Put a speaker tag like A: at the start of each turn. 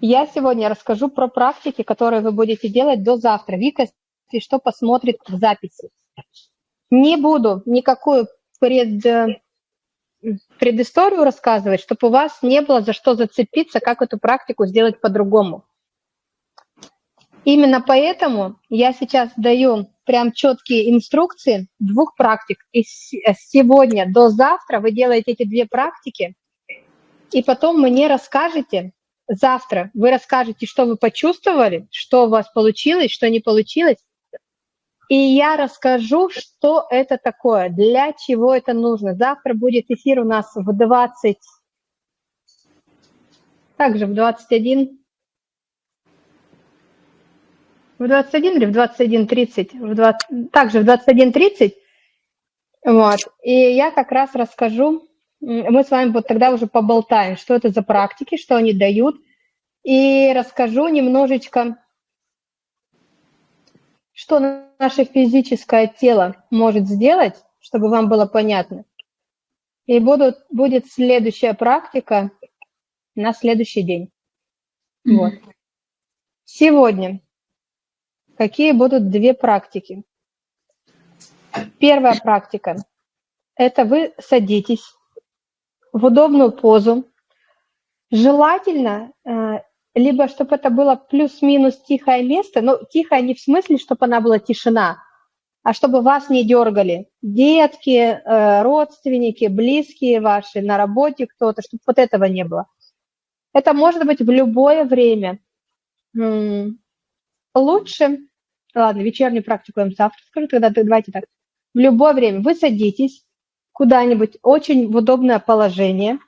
A: Я сегодня расскажу про практики, которые вы будете делать до завтра. Вика, если что, посмотрит в записи. Не буду никакую пред, предысторию рассказывать, чтобы у вас не было за что зацепиться, как эту практику сделать по-другому. Именно поэтому я сейчас даю прям четкие инструкции двух практик. И сегодня до завтра вы делаете эти две практики, и потом мне расскажете, завтра вы расскажете, что вы почувствовали, что у вас получилось, что не получилось, и я расскажу, что это такое, для чего это нужно. Завтра будет эфир у нас в 20, также в 21, в 21 или в 21.30, в 20, также в 21.30, вот, и я как раз расскажу, мы с вами вот тогда уже поболтаем, что это за практики, что они дают, и расскажу немножечко что наше физическое тело может сделать, чтобы вам было понятно. И будут, будет следующая практика на следующий день. Mm-hmm. Вот. Сегодня какие будут две практики? Первая практика – это вы садитесь в удобную позу. Желательно э, либо чтобы это было плюс-минус тихое место, но тихое не в смысле, чтобы она была тишина, а чтобы вас не дергали. Детки, э, родственники, близкие ваши, на работе кто-то, чтобы вот этого не было. Это может быть в любое время. Лучше, ладно, вечернюю практику я вам завтра скажу, тогда давайте так. В любое время вы садитесь куда-нибудь очень в удобное положение –